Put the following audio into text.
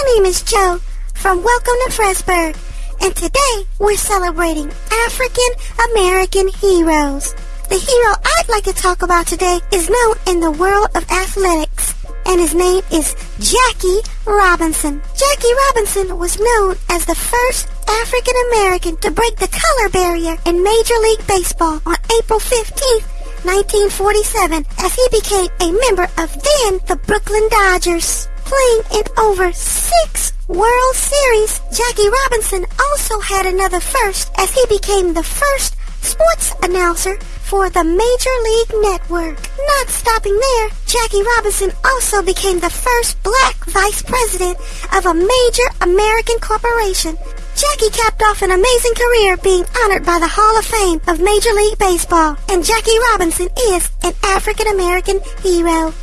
My name is Joe from Welcome to Pressburg, and today we're celebrating African American heroes. The hero I'd like to talk about today is known in the world of athletics, and his name is Jackie Robinson. Jackie Robinson was known as the first African American to break the color barrier in Major League Baseball on April 15th, 1947, as he became a member of then the Brooklyn Dodgers. Playing in over six World Series, Jackie Robinson also had another first as he became the first sports announcer for the Major League Network. Not stopping there, Jackie Robinson also became the first black vice president of a major American corporation. Jackie capped off an amazing career being honored by the Hall of Fame of Major League Baseball, and Jackie Robinson is an African American hero.